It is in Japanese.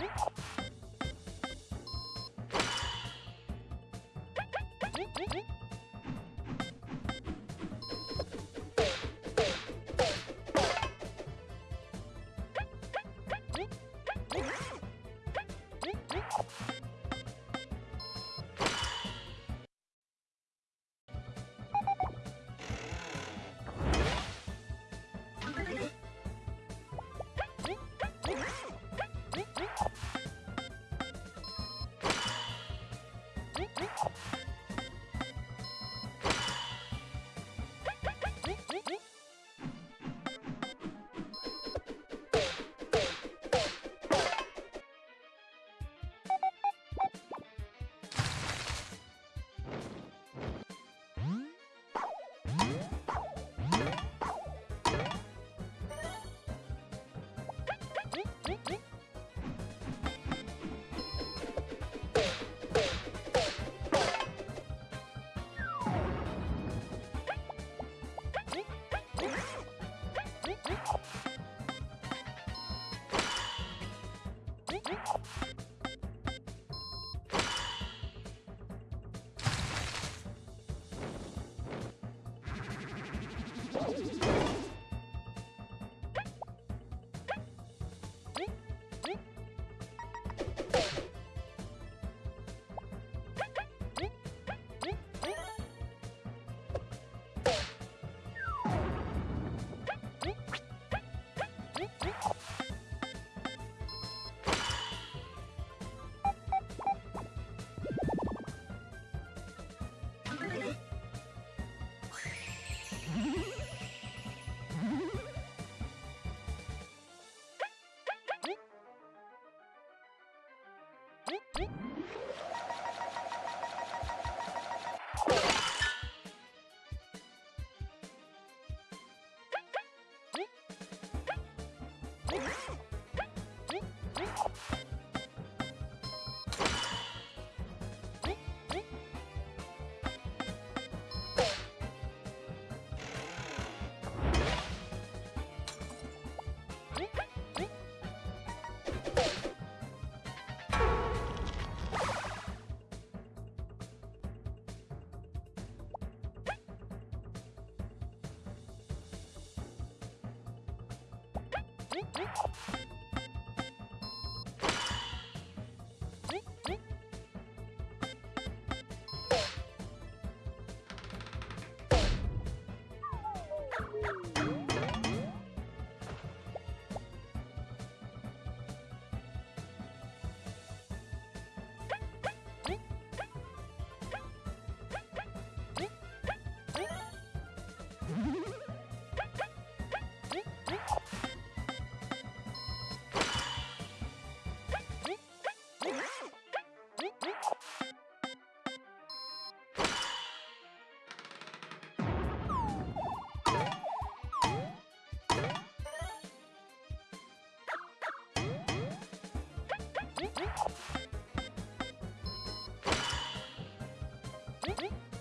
you you Woo! Thank you. 응?